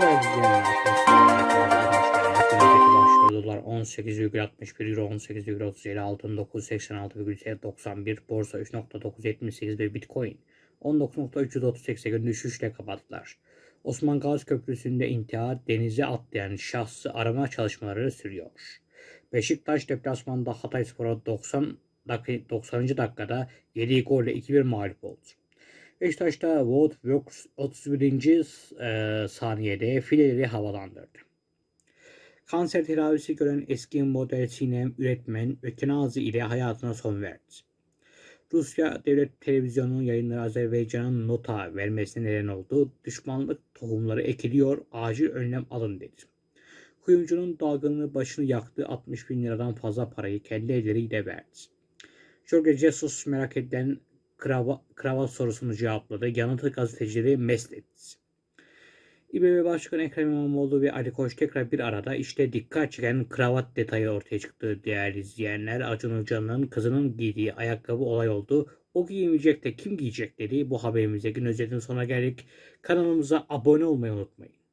Değerli izleyenler, başlıyor. Dolar 18,61 Euro 18,37 altın 986,91 borsa 3.978 ve Bitcoin 19.338'e gün düşüşle kapattılar. Osman Gazi Köprüsü'nde intihar denize atlayan şahsı arama çalışmaları sürüyor. Beşiktaş deplasmanda Hatayspor'a 90 dak- 90. dakikada 7 golle 2-1 mağlup oldu. Beşiktaş'ta Wout Works 31. e, saniyede fileleri havalandırdı. Kanser tedavisi gören eski model Sinem üretmen ötenazi ile hayatına son verdi. Rusya Devlet Televizyonu'nun yayınları Azerbaycan'ın nota vermesine neden oldu. Düşmanlık tohumları ekiliyor, acil önlem alın dedi. Kuyumcunun dalgınlığı başını yaktı, 60 bin liradan fazla parayı kendi elleriyle verdi. Jorge Jesus merak edilen kravat sorusunu cevapladı. Yanıtı gazetecileri mest etti. İBB Başkanı Ekrem İmamoğlu ve Ali Koç tekrar bir arada işte dikkat çeken kravat detayı ortaya çıktı değerli izleyenler. Acun Ilıcalı'nın kızının giydiği ayakkabı olay oldu. O giymeyecek de kim giyecek dedi. Bu haberimizde gün özetinin sonuna geldik. Kanalımıza abone olmayı unutmayın.